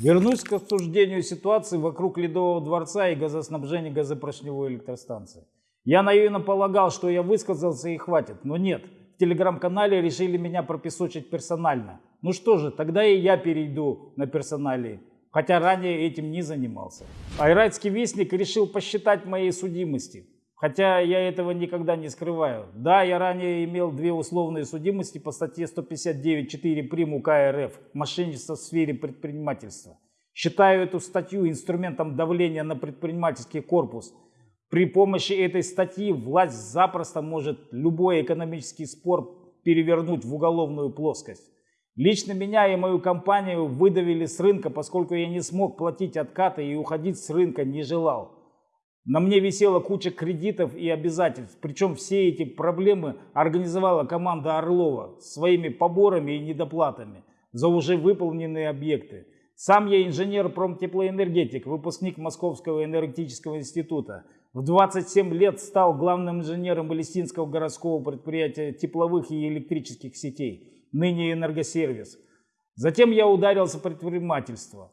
Вернусь к обсуждению ситуации вокруг Ледового дворца и газоснабжения газопоршневой электростанции. Я наивно полагал, что я высказался и хватит, но нет. В телеграм-канале решили меня пропесочить персонально. Ну что же, тогда и я перейду на персоналии, хотя ранее этим не занимался. Айрайский вестник решил посчитать моей судимости. Хотя я этого никогда не скрываю. Да, я ранее имел две условные судимости по статье 159.4 прим. УК РФ «Мошенничество в сфере предпринимательства». Считаю эту статью инструментом давления на предпринимательский корпус. При помощи этой статьи власть запросто может любой экономический спор перевернуть в уголовную плоскость. Лично меня и мою компанию выдавили с рынка, поскольку я не смог платить откаты и уходить с рынка не желал. На мне висела куча кредитов и обязательств, причем все эти проблемы организовала команда Орлова своими поборами и недоплатами за уже выполненные объекты. Сам я инженер-промтеплоэнергетик, выпускник Московского энергетического института. В 27 лет стал главным инженером Палестинского городского предприятия тепловых и электрических сетей, ныне энергосервис. Затем я ударился в предпринимательство.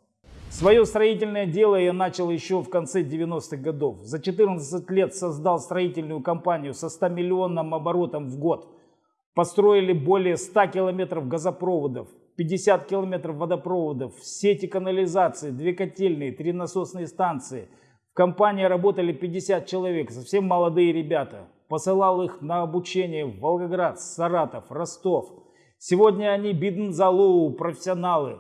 Свое строительное дело я начал еще в конце 90-х годов. За 14 лет создал строительную компанию со 100-миллионным оборотом в год. Построили более 100 километров газопроводов, 50 километров водопроводов, сети канализации, две котельные, три насосные станции. В компании работали 50 человек, совсем молодые ребята. Посылал их на обучение в Волгоград, Саратов, Ростов. Сегодня они биднзалоу, профессионалы.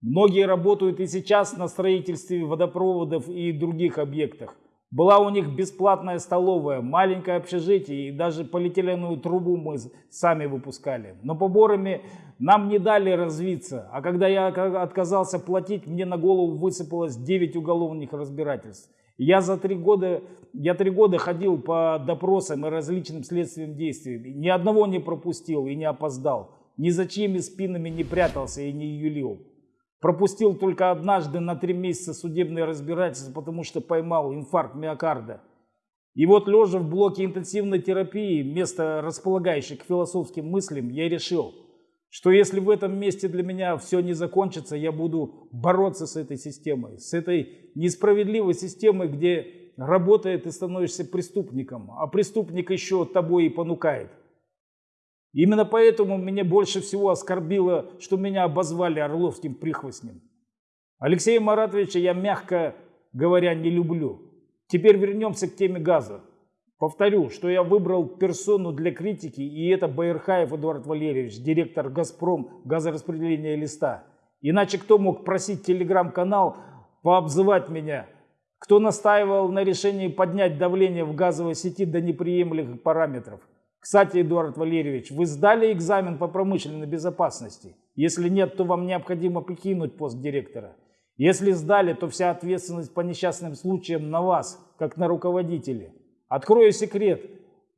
Многие работают и сейчас на строительстве водопроводов и других объектах. Была у них бесплатная столовая, маленькое общежитие и даже полиэтиленовую трубу мы сами выпускали. Но поборами нам не дали развиться, а когда я отказался платить, мне на голову высыпалось 9 уголовных разбирательств. Я за три года, я три года ходил по допросам и различным следственным действиям. Ни одного не пропустил и не опоздал. Ни за чьими спинами не прятался и не юлил. Пропустил только однажды на три месяца судебное разбирательство, потому что поймал инфаркт миокарда. И вот лежа в блоке интенсивной терапии, место располагающее к философским мыслям, я решил, что если в этом месте для меня все не закончится, я буду бороться с этой системой, с этой несправедливой системой, где работает и становишься преступником, а преступник еще тобой и понукает. Именно поэтому меня больше всего оскорбило, что меня обозвали орловским прихвостнем. Алексея Маратовича я, мягко говоря, не люблю. Теперь вернемся к теме газа. Повторю, что я выбрал персону для критики, и это Байерхаев Эдуард Валерьевич, директор «Газпром» газораспределения «Листа». Иначе кто мог просить телеграм-канал пообзывать меня? Кто настаивал на решении поднять давление в газовой сети до неприемлемых параметров? Кстати, Эдуард Валерьевич, вы сдали экзамен по промышленной безопасности? Если нет, то вам необходимо покинуть пост директора. Если сдали, то вся ответственность по несчастным случаям на вас, как на руководителе. Открою секрет.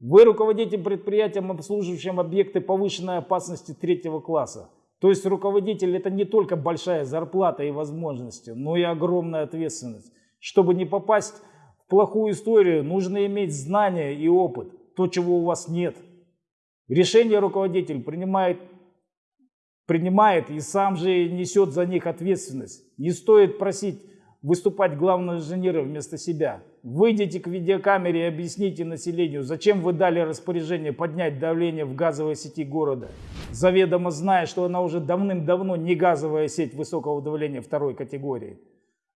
Вы руководите предприятием, обслуживающим объекты повышенной опасности третьего класса. То есть руководитель это не только большая зарплата и возможности, но и огромная ответственность. Чтобы не попасть в плохую историю, нужно иметь знания и опыт то, чего у вас нет. Решение руководитель принимает, принимает и сам же несет за них ответственность. Не стоит просить выступать главного инженера вместо себя. Выйдите к видеокамере и объясните населению, зачем вы дали распоряжение поднять давление в газовой сети города, заведомо зная, что она уже давным-давно не газовая сеть высокого давления второй категории.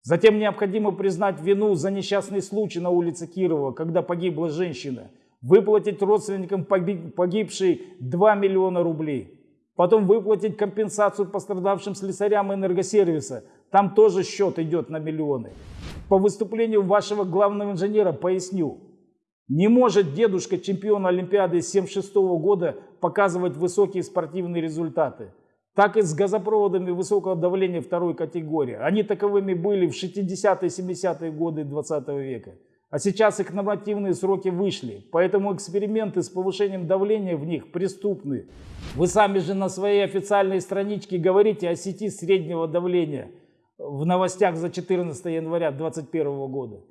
Затем необходимо признать вину за несчастный случай на улице Кирова, когда погибла женщина – выплатить родственникам погибшей 2 миллиона рублей. Потом выплатить компенсацию пострадавшим слесарям энергосервиса. Там тоже счет идет на миллионы. По выступлению вашего главного инженера поясню. Не может дедушка чемпиона Олимпиады 76 года показывать высокие спортивные результаты. Так и с газопроводами высокого давления второй категории. Они таковыми были в 60-е 70-е годы 20 века. А сейчас их нормативные сроки вышли, поэтому эксперименты с повышением давления в них преступны. Вы сами же на своей официальной страничке говорите о сети среднего давления в новостях за 14 января 2021 года.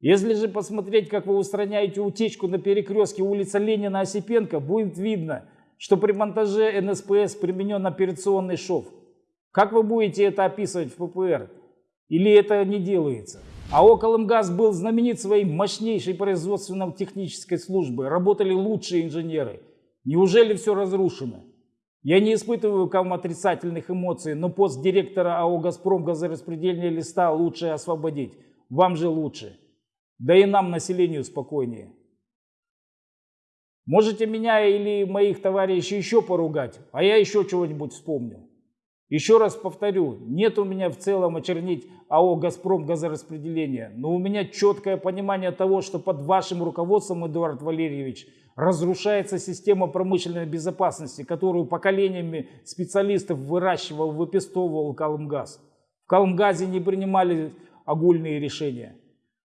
Если же посмотреть, как вы устраняете утечку на перекрестке улица Ленина-Осипенко, будет видно, что при монтаже НСПС применен операционный шов. Как вы будете это описывать в ППР? Или это не делается? АО «Колымгаз» был знаменит своей мощнейшей производственно-технической службой. Работали лучшие инженеры. Неужели все разрушено? Я не испытываю к вам отрицательных эмоций, но пост директора АО «Газпром» газораспределения листа лучше освободить. Вам же лучше. Да и нам, населению, спокойнее. Можете меня или моих товарищей еще поругать, а я еще чего-нибудь вспомню. Еще раз повторю, нет у меня в целом очернить АО «Газпром» газораспределения, но у меня четкое понимание того, что под вашим руководством, Эдуард Валерьевич, разрушается система промышленной безопасности, которую поколениями специалистов выращивал, выпестовывал Калмгаз. В Калмгазе не принимали огульные решения.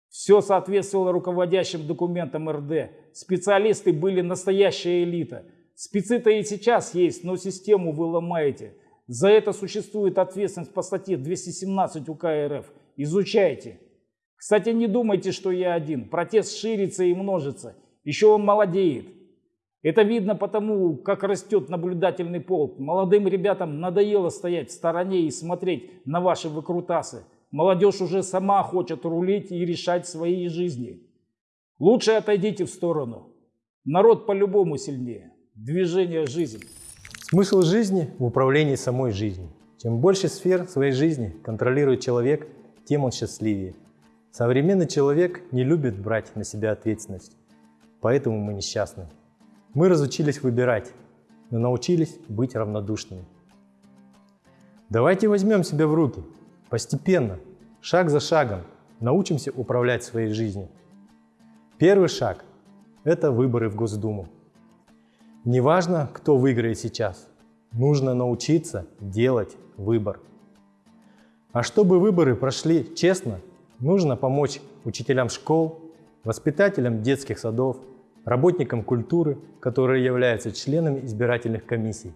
Все соответствовало руководящим документам РД. Специалисты были настоящая элита. Спецы-то и сейчас есть, но систему вы ломаете. За это существует ответственность по статье 217 УК РФ. Изучайте. Кстати, не думайте, что я один. Протест ширится и множится. Еще он молодеет. Это видно потому, как растет наблюдательный полк. Молодым ребятам надоело стоять в стороне и смотреть на ваши выкрутасы. Молодежь уже сама хочет рулить и решать свои жизни. Лучше отойдите в сторону. Народ по-любому сильнее. Движение жизни. Смысл жизни в управлении самой жизнью. Чем больше сфер своей жизни контролирует человек, тем он счастливее. Современный человек не любит брать на себя ответственность, поэтому мы несчастны. Мы разучились выбирать, но научились быть равнодушными. Давайте возьмем себя в руки – Постепенно, шаг за шагом, научимся управлять своей жизнью. Первый шаг – это выборы в Госдуму. Неважно, кто выиграет сейчас, нужно научиться делать выбор. А чтобы выборы прошли честно, нужно помочь учителям школ, воспитателям детских садов, работникам культуры, которые являются членами избирательных комиссий,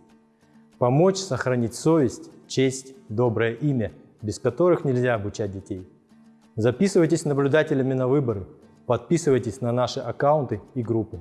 помочь сохранить совесть, честь, доброе имя – без которых нельзя обучать детей. Записывайтесь наблюдателями на выборы, подписывайтесь на наши аккаунты и группы.